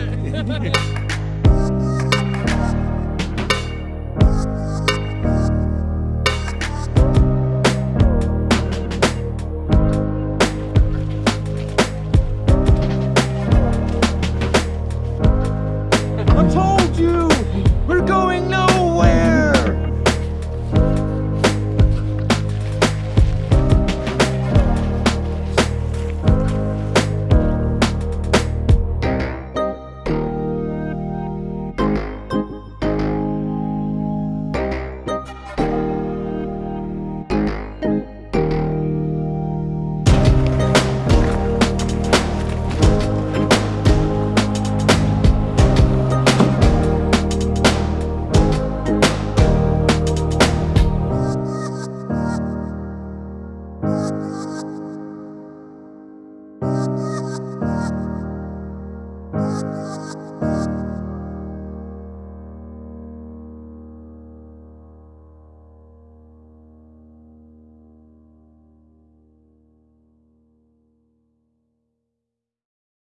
Yeah.